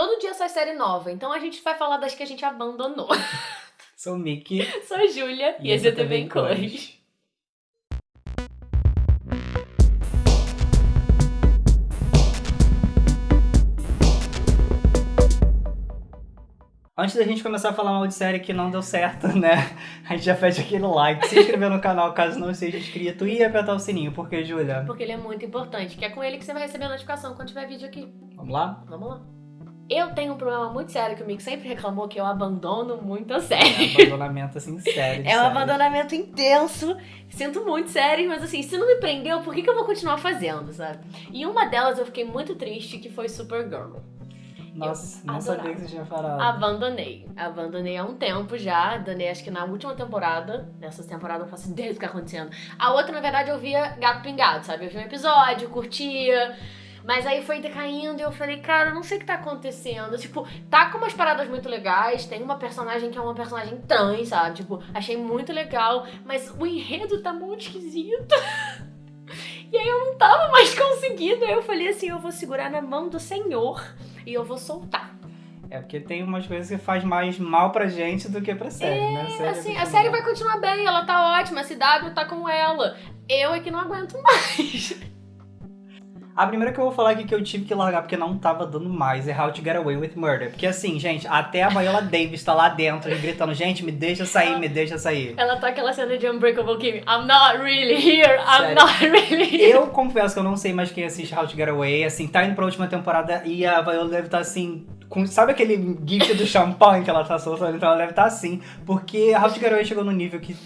Todo dia sai série nova, então a gente vai falar das que a gente abandonou. Sou Mickey. Sou a Júlia e, e esse é em Cores. Antes da gente começar a falar mal de série que não deu certo, né? A gente já pede aquele like, se inscrever no canal caso não seja inscrito e apertar o sininho. Por que, Júlia? Porque ele é muito importante, que é com ele que você vai receber a notificação quando tiver vídeo aqui. Vamos lá? Vamos lá. Eu tenho um problema muito sério que o Mick sempre reclamou que eu abandono muito a série. É abandonamento, assim, sério. É um abandonamento intenso. Sinto muito sério, mas assim, se não me prendeu, por que, que eu vou continuar fazendo, sabe? E uma delas eu fiquei muito triste, que foi Supergirl. Nossa, não adorava. sabia que você tinha falado. Abandonei. Abandonei há um tempo já. Abandonei acho que na última temporada. Nessa temporada eu não faço ideia do que tá acontecendo. A outra, na verdade, eu via gato pingado, sabe? Eu via um episódio, curtia. Mas aí foi decaindo e eu falei, cara, eu não sei o que tá acontecendo. Tipo, tá com umas paradas muito legais. Tem uma personagem que é uma personagem trans, sabe? Tipo, achei muito legal. Mas o enredo tá muito esquisito. E aí eu não tava mais conseguindo. Aí eu falei assim: eu vou segurar na mão do Senhor e eu vou soltar. É porque tem umas coisas que faz mais mal pra gente do que pra série, é, né? A série, assim, a série vai continuar bem, ela tá ótima, a CW tá com ela. Eu é que não aguento mais. A primeira que eu vou falar aqui que eu tive que largar porque não tava dando mais é How to Get Away with Murder. Porque assim, gente, até a Viola Davis tá lá dentro gritando, gente, me deixa sair, me deixa sair. Ela tá aquela cena de Unbreakable Kim. I'm not really here, I'm Sério. not really here. Eu confesso que eu não sei mais quem assiste How to Get Away. Assim, tá indo pra última temporada e a Viola deve estar tá, assim, com, sabe aquele gif do champanhe que ela tá soltando? Então ela deve estar tá assim, porque How to Get Away chegou no nível que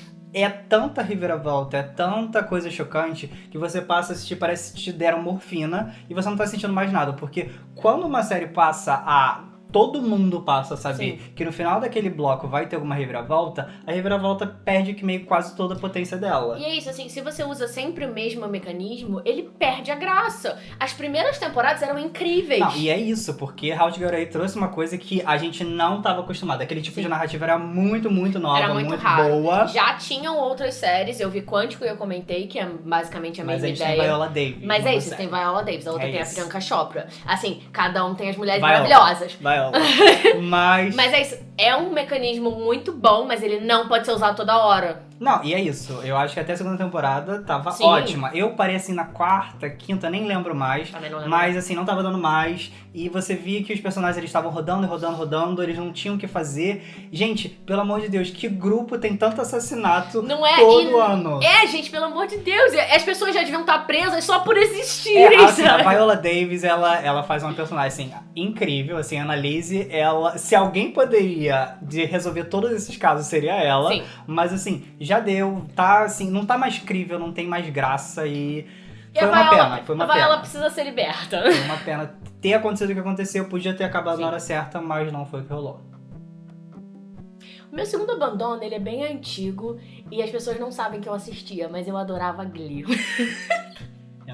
é tanta reviravolta, é tanta coisa chocante que você passa a assistir, parece que te deram morfina e você não tá sentindo mais nada. Porque quando uma série passa a todo mundo passa a saber Sim. que no final daquele bloco vai ter alguma reviravolta, a reviravolta perde que meio quase toda a potência dela. E é isso, assim, se você usa sempre o mesmo mecanismo, ele perde a graça. As primeiras temporadas eram incríveis. Não, e é isso, porque House Garei trouxe uma coisa que a gente não estava acostumado. Aquele tipo Sim. de narrativa era muito, muito nova, era muito, muito boa. Já tinham outras séries, eu vi Quântico e eu comentei, que é basicamente a mesma Mas ideia. Mas tem Viola Davis. Mas é isso, tem Viola Davis, a outra é tem isso. a Priyanka Chopra. Assim, cada um tem as mulheres Viola. maravilhosas. Viola. mas. Mas é isso. É um mecanismo muito bom, mas ele não pode ser usado toda hora. Não, e é isso. Eu acho que até a segunda temporada tava Sim. ótima. Eu parei assim na quarta, quinta, nem lembro mais. Também não lembro. Mas assim, não tava dando mais. E você via que os personagens eles estavam rodando, rodando, rodando, eles não tinham o que fazer. Gente, pelo amor de Deus, que grupo tem tanto assassinato não é, todo e, ano? É, gente, pelo amor de Deus. As pessoas já deviam estar presas só por existirem. É, assim, a Viola Davis, ela, ela faz uma personagem assim, incrível, assim, a Annalise, ela. Se alguém poderia de resolver todos esses casos, seria ela. Sim. Mas assim, já deu, tá assim, não tá mais crível, não tem mais graça e. E foi uma pena, foi uma a pena. precisa ser liberta. Foi uma pena ter acontecido o que aconteceu, podia ter acabado Sim. na hora certa, mas não foi o que rolou. O meu segundo abandono, ele é bem antigo e as pessoas não sabem que eu assistia, mas eu adorava Glee.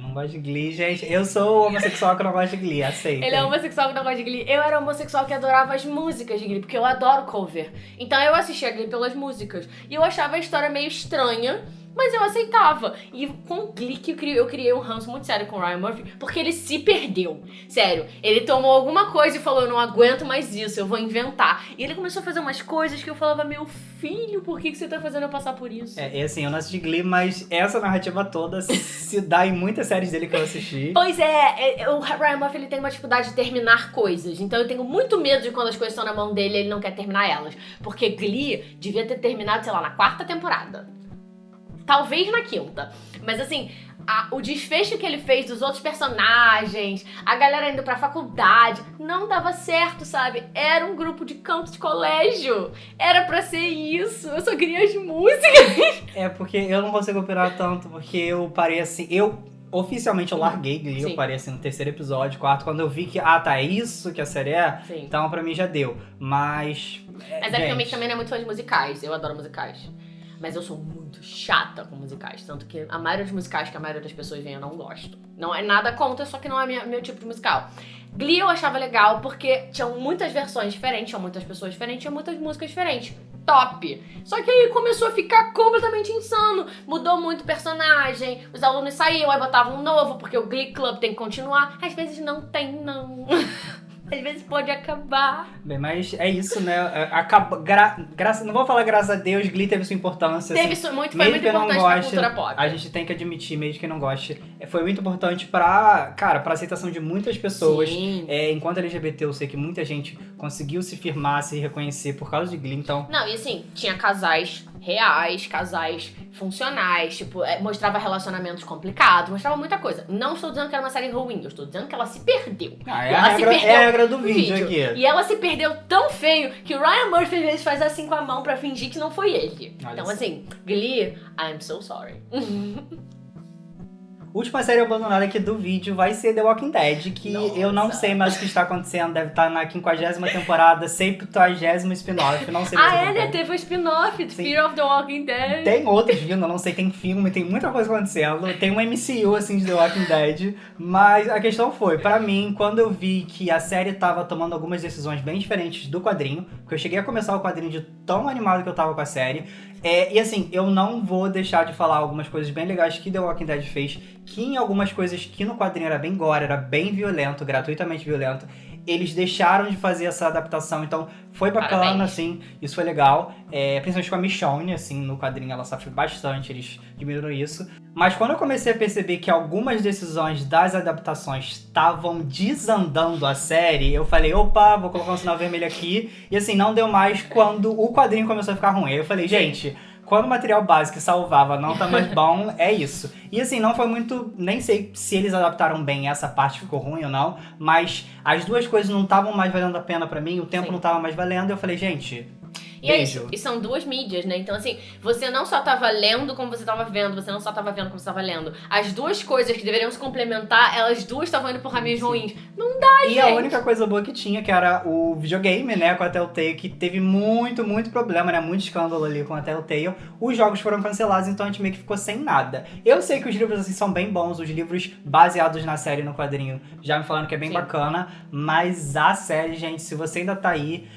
Eu não gosto de Glee, gente. Eu sou homossexual que não gosta de Glee, aceita. Ele é homossexual que não gosta de Glee. Eu era homossexual que adorava as músicas de Glee, porque eu adoro cover. Então eu assistia Glee pelas músicas. E eu achava a história meio estranha. Mas eu aceitava. E com o clique eu criei, eu criei um ranço muito sério com o Ryan Murphy, porque ele se perdeu. Sério, ele tomou alguma coisa e falou: Eu não aguento mais isso, eu vou inventar. E ele começou a fazer umas coisas que eu falava: Meu filho, por que, que você tá fazendo eu passar por isso? É, é assim, eu não assisti Glee, mas essa narrativa toda se dá em muitas séries dele que eu assisti. Pois é, é, o Ryan Murphy ele tem uma dificuldade de terminar coisas. Então eu tenho muito medo de quando as coisas estão na mão dele ele não quer terminar elas. Porque Glee devia ter terminado, sei lá, na quarta temporada. Talvez na quinta. Mas assim, a, o desfecho que ele fez dos outros personagens, a galera indo pra faculdade, não dava certo, sabe? Era um grupo de canto de colégio. Era pra ser isso. Eu só queria as músicas. É, porque eu não consigo operar tanto, porque eu parei assim. Eu oficialmente eu larguei Glee, eu parei assim no terceiro episódio, quarto, quando eu vi que, ah, tá, é isso que a série é, Sim. então pra mim já deu. Mas. Mas é, é que também não é muito fã de musicais, eu adoro musicais. Mas eu sou muito chata com musicais. Tanto que a maioria dos musicais que a maioria das pessoas vem eu não gosto. Não é nada contra, só que não é minha, meu tipo de musical. Glee eu achava legal porque tinham muitas versões diferentes, tinham muitas pessoas diferentes, tinham muitas músicas diferentes. Top! Só que aí começou a ficar completamente insano. Mudou muito o personagem, os alunos saíam, aí botavam um novo, porque o Glee Club tem que continuar. Às vezes não tem, não. Às vezes pode acabar. Bem, mas é isso, né? É, Acaba, gra, graça, não vou falar graças a Deus, Glee teve sua importância. Teve assim, muito, foi mesmo muito importante pra goste, cultura pop. A gente tem que admitir, mesmo que não goste, é, foi muito importante pra, cara, pra aceitação de muitas pessoas. Sim. É, enquanto LGBT, eu sei que muita gente conseguiu se firmar, se reconhecer por causa de Glee, então. Não, e assim, tinha casais reais, casais funcionais, tipo, é, mostrava relacionamentos complicados, mostrava muita coisa. Não estou dizendo que era uma série ruim, eu estou dizendo que ela se perdeu. Ah, é, Ela a se regra, perdeu é a regra do vídeo, vídeo. aqui. E ela se perdeu tão feio que o Ryan Murphy às vezes faz assim com a mão pra fingir que não foi ele. Olha então, assim, Glee, I'm so sorry. Última série abandonada aqui do vídeo vai ser The Walking Dead, que Nossa. eu não sei mais o que está acontecendo, deve estar na 50 temporada, 70 spin-off, não sei mais o ah, é, né? Teve o spin-off, Sim. Fear of the Walking Dead. Tem outros vindo, eu não sei, tem filme, tem muita coisa acontecendo. Tem um MCU, assim, de The Walking Dead. Mas a questão foi, pra mim, quando eu vi que a série tava tomando algumas decisões bem diferentes do quadrinho, porque eu cheguei a começar o quadrinho de tão animado que eu tava com a série. É, e assim, eu não vou deixar de falar algumas coisas bem legais que The Walking Dead fez, que em algumas coisas que no quadrinho era bem gore, era bem violento, gratuitamente violento, eles deixaram de fazer essa adaptação, então foi bacana, Parabéns. assim, isso foi legal. É, principalmente com a Michonne, assim, no quadrinho ela sofre bastante, eles diminuíram isso. Mas quando eu comecei a perceber que algumas decisões das adaptações estavam desandando a série, eu falei, opa, vou colocar um sinal vermelho aqui. E assim, não deu mais quando o quadrinho começou a ficar ruim. Aí eu falei, gente, quando o material básico que salvava não tá mais bom, é isso. E assim, não foi muito. Nem sei se eles adaptaram bem essa parte ficou ruim ou não, mas as duas coisas não estavam mais valendo a pena pra mim, o tempo Sim. não tava mais valendo, eu falei, gente. E é Beijo. isso. E são duas mídias, né? Então, assim, você não só tava lendo como você tava vendo, você não só tava vendo como você tava lendo. As duas coisas que deveriam se complementar, elas duas estavam indo por caminhos Sim. ruins. Não dá, E gente. a única coisa boa que tinha, que era o videogame, né, com a Telltale, que teve muito, muito problema, né, muito escândalo ali com a Telltale. Os jogos foram cancelados, então a gente meio que ficou sem nada. Eu sei que os livros, assim, são bem bons, os livros baseados na série, no quadrinho, já me falaram que é bem Sim. bacana, mas a série, gente, se você ainda tá aí,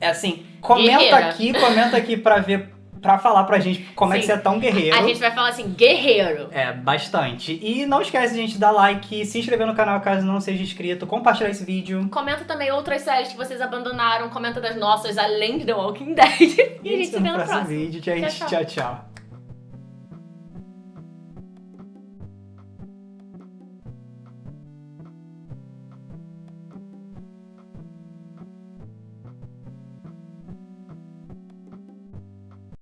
é assim, comenta Guerreira. aqui, comenta aqui pra ver, pra falar pra gente como é que Sim. você é tão guerreiro. A gente vai falar assim, guerreiro. É, bastante. E não esquece, gente, de dar like, se inscrever no canal caso não seja inscrito, compartilhar esse vídeo. Comenta também outras séries que vocês abandonaram. Comenta das nossas, além de The Walking Dead. E a gente se vê no próximo próximo. vídeo. Gente, Tchau, tchau, tchau.